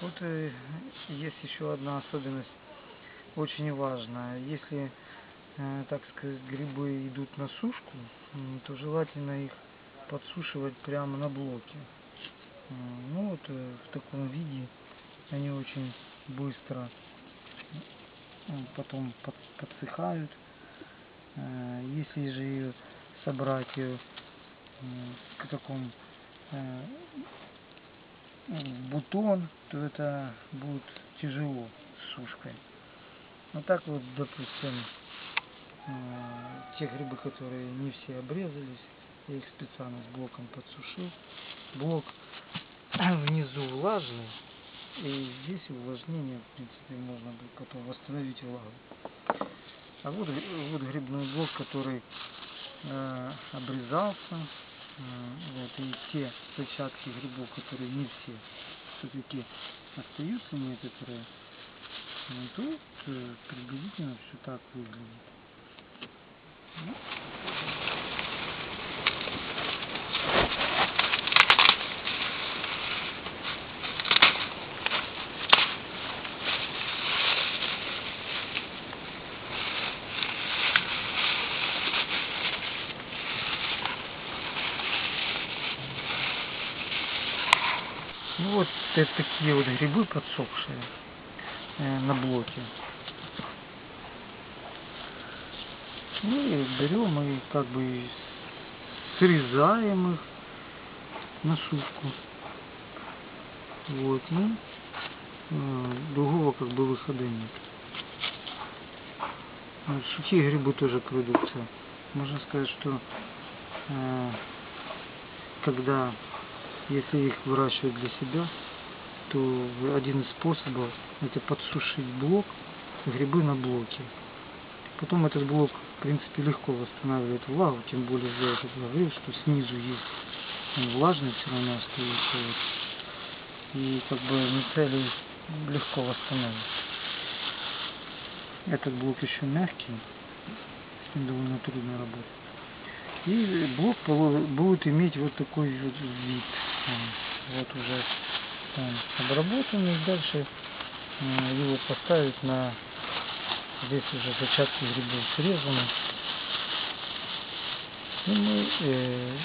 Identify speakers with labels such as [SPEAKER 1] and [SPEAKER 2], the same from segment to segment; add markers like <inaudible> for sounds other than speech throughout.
[SPEAKER 1] Вот э, есть еще одна особенность, очень важная. Если, э, так сказать, грибы идут на сушку, то желательно их подсушивать прямо на блоке. М, Ну вот э, в таком виде они очень быстро потом под- подсыхают. Э, Если же ее собрать ее в таком э, бутон, то это будет тяжело с сушкой. Вот так вот, допустим, э, те грибы, которые не все обрезались, я их специально с блоком подсушил. Блок <clears throat> внизу влажный, и здесь увлажнение, в принципе, можно будет потом восстановить влагу. А вот, вот грибной блок, который э, обрезался, Вот, и те зачатки грибов, которые не все, все-таки остаются некоторые, ну, тут э, приблизительно все так выглядит. Ну, Ну вот это такие вот грибы подсохшие э, на блоке. Ну и берем и как бы срезаем их на сушку. Вот, ну, э, другого как бы выхода нет. Вот сухие грибы тоже продукция. Можно сказать, что э, когда, если их выращивать для себя, то один из способов это подсушить блок, грибы на блоке. Потом этот блок, в принципе, легко восстанавливает влагу, тем более я уже говорил, что снизу есть он влажный все равно остается. Вот. И как бы мицелий легко восстановить. Этот блок еще мягкий, с ним довольно трудно работать. И блок будет иметь вот такой вот вид. Вот уже он обработанный. Дальше м, его поставить на здесь уже зачатки грибов срезаны. И мы, э,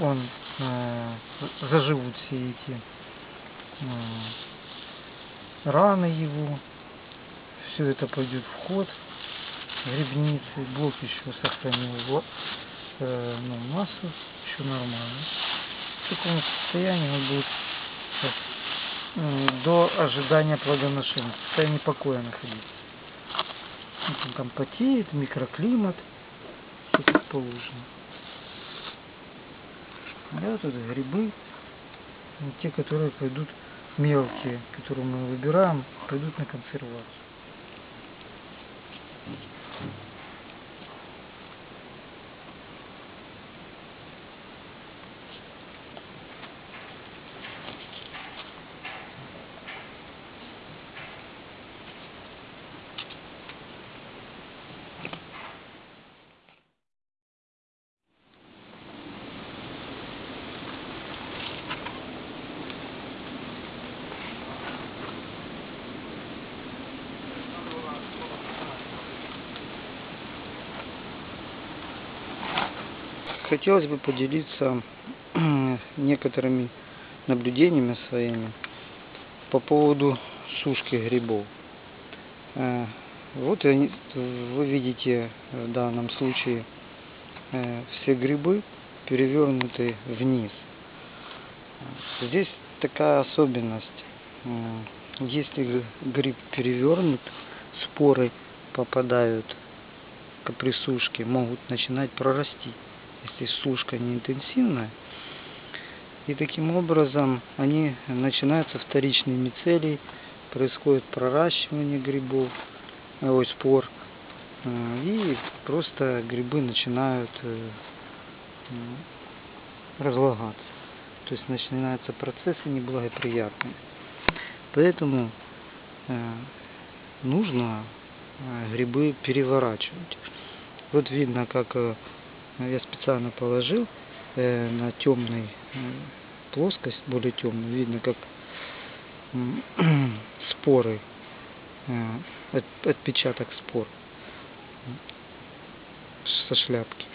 [SPEAKER 1] он э, заживут все эти э, раны его. Все это пойдет в ход грибницы. Блок еще сохранил э, ну, массу, еще нормально. В таком состоянии он будет до ожидания плодоношения, в состоянии покоя находиться. Он там потеет, микроклимат, все как положено. Да, это грибы, вот те, которые пойдут мелкие, которые мы выбираем, пойдут на консервацию. Хотелось бы поделиться <clears throat> некоторыми наблюдениями своими по поводу сушки грибов. Э, Вот вы видите в данном случае э, все грибы перевернуты вниз. Здесь такая особенность. М, Если гриб перевернут, споры попадают к- при сушке, могут начинать прорасти, если сушка не интенсивная. И таким образом они начинаются вторичные мицелий, происходит проращивание грибов, э, ой, спор, э, и просто грибы начинают э, разлагаться. То есть начинаются процессы неблагоприятные. Поэтому нужно грибы переворачивать. Вот видно, как я специально положил э, на темной плоскость, более темную, видно, как <clears throat> споры, э, от- отпечаток спор со шляпки.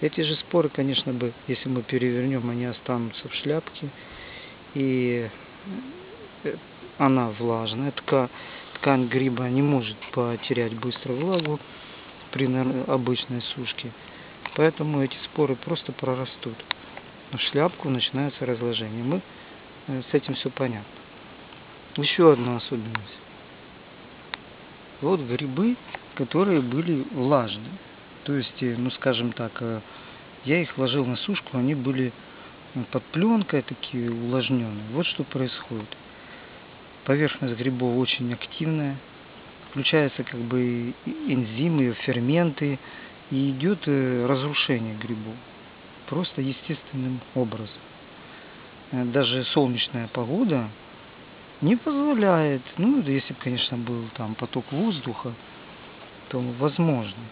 [SPEAKER 1] Эти же споры, конечно бы, если мы перевернем, они останутся в шляпке. И э, она влажная. Тка, ткань гриба не может потерять быстро влагу при обычной сушке. Поэтому эти споры просто прорастут. В шляпку начинается разложение. Мы э, с этим все понятно. Еще одна особенность. Вот грибы, которые были влажные. То есть, э, ну скажем так, э, я их ложил на сушку, они были под пленкой такие увлажненные. Вот что происходит. Поверхность грибов очень активная. Включаются как бы энзимы, ферменты. И идет э, разрушение грибов. Просто естественным образом. Э, Даже солнечная погода не позволяет, ну, если бы, конечно, был там поток воздуха, то возможно.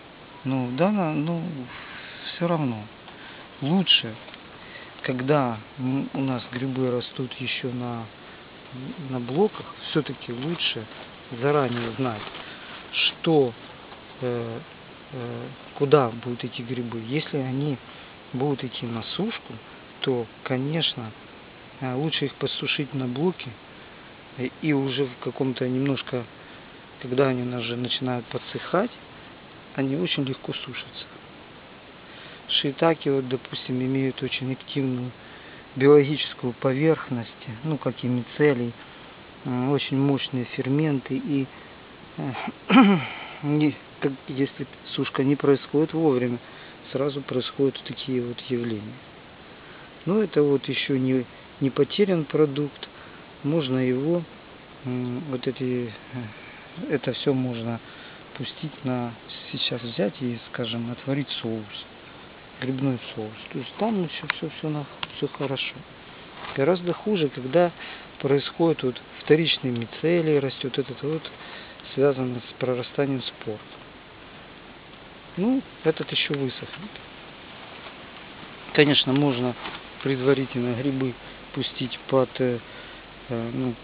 [SPEAKER 1] Но да, ну, все равно. Лучше, когда у нас грибы растут еще на, на блоках, все-таки лучше заранее знать, что, э, куда будут идти грибы. Если они будут идти на сушку, то, конечно, э, лучше их подсушить на блоке и- и уже в каком-то немножко, когда они уже начинают подсыхать, они очень легко сушатся. Шиитаки, вот, допустим, имеют очень активную биологическую поверхность, ну, как и мицелий, э, очень мощные ферменты, и э, <clears throat> как- если сушка не происходит вовремя, сразу происходят такие вот явления. Но это вот еще не, не потерян продукт, можно его, вот эти, э, это все можно пустить на, сейчас взять и, скажем, отварить соус, грибной соус. То есть там еще все, все, все хорошо. Гораздо хуже, когда происходит вот вторичный мицелий, растет этот вот, связано с прорастанием спор. Ну, этот еще высохнет. Конечно, можно предварительно грибы пустить под э, э, ну,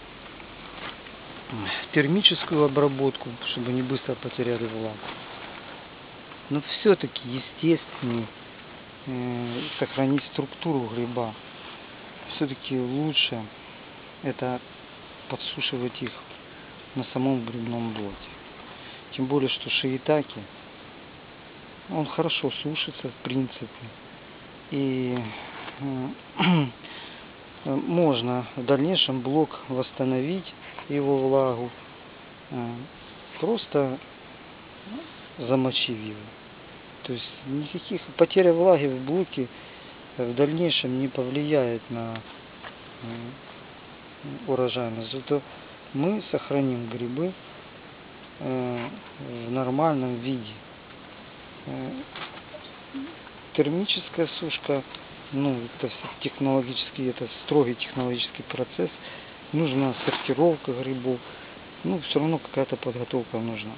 [SPEAKER 1] термическую обработку, чтобы не быстро потеряли влагу. Но все-таки естественнее э, сохранить структуру гриба. Все-таки лучше это подсушивать их на самом грибном блоке. Тем более, что шиитаки, он хорошо сушится в принципе. И э, <clears throat> можно в дальнейшем блок восстановить его влагу, э, просто замочив его. То есть никаких потеря влаги в блоке в дальнейшем не повлияет на э, урожайность. Зато мы сохраним грибы в нормальном виде. Термическая сушка, ну, это технологический, это строгий технологический процесс. Нужна сортировка грибов. Ну, все равно какая-то подготовка нужна.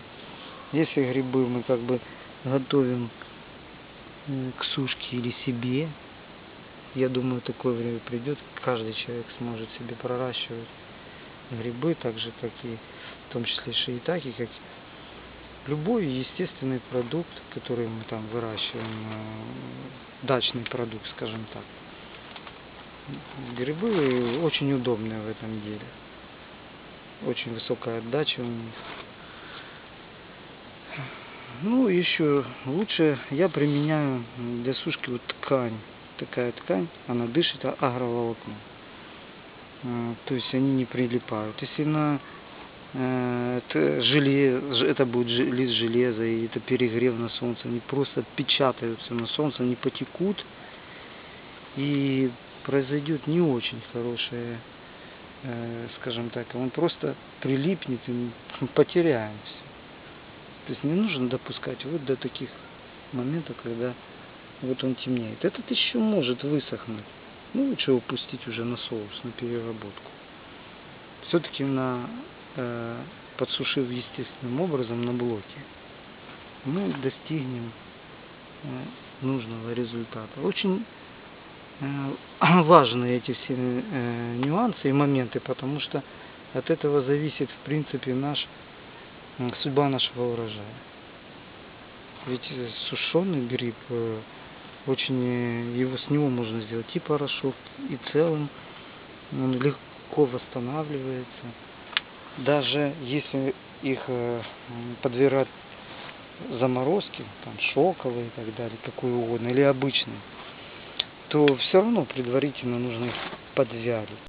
[SPEAKER 1] Если грибы мы как бы готовим э, к сушке или себе, я думаю, такое время придет, каждый человек сможет себе проращивать грибы, так же, как и в том числе шиитаки, как любой естественный продукт, который мы там выращиваем, э, дачный продукт, скажем так. Грибы очень удобные в этом деле. Очень высокая отдача у них. Ну, еще лучше я применяю для сушки вот ткань. Такая ткань, она дышит агроволокном. А, То есть они не прилипают. Если на э, это, желе, ж- это будет лист железа, и это перегрев на солнце, они просто отпечатаются на солнце, они потекут, и произойдет не очень хорошее, э, скажем так, он просто прилипнет, и мы потеряем. То есть не нужно допускать вот до таких моментов, когда вот он темнеет. Этот еще может высохнуть. Ну, лучше его пустить уже на соус, на переработку. Все-таки на э, подсушив естественным образом на блоке, мы достигнем э, нужного результата. Очень э, <clears throat> важны эти все э, нюансы и моменты, потому что От этого зависит, в принципе, наш, судьба нашего урожая. Ведь э, сушеный гриб, э, очень, э, его, с него можно сделать и порошок, и целым он легко восстанавливается. Даже если их э, подвергать заморозки, там шоковые и так далее, какой угодно, или обычные, то все равно предварительно нужно их подвялить.